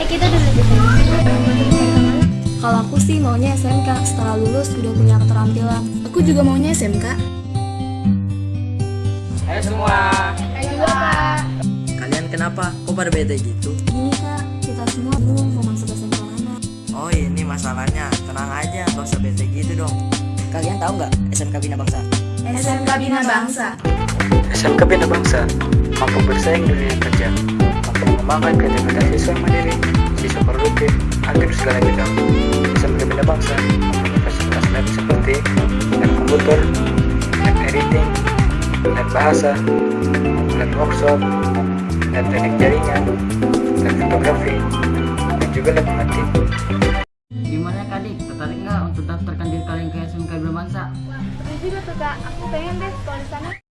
Eh kita dulu di sini. Kalau aku sih maunya SMK, setelah lulus udah punya keterampilan. Aku juga maunya SMK. Ayo semua. Ayo Kak. Kalian kenapa? Kok pada beda gitu? Gini kak, kita semua bingung mau masuk SMK mana. Oh ini masalahnya. Tenang aja, gak usah beda gitu dong. Kalian tahu nggak SMK Bina Bangsa? SMK Bina Bangsa. SMK Bina Bangsa mampu bersaing di dunia kerja, mengembangkan kreativitas siswa mandiri, siswa produktif, aktif segala bidang. SMK Bina Bangsa mempunyai fasilitas lab seperti lab komputer, lab editing, lab bahasa, lab workshop, lab teknik jaringan, lab fotografi, dan juga lab mengatik. Gimana Kadik? Tertarik nggak untuk daftarkan diri kalian ke SMK Bangsa? Betul juga tuh Kak. Aku pengen deh sekolah di sana.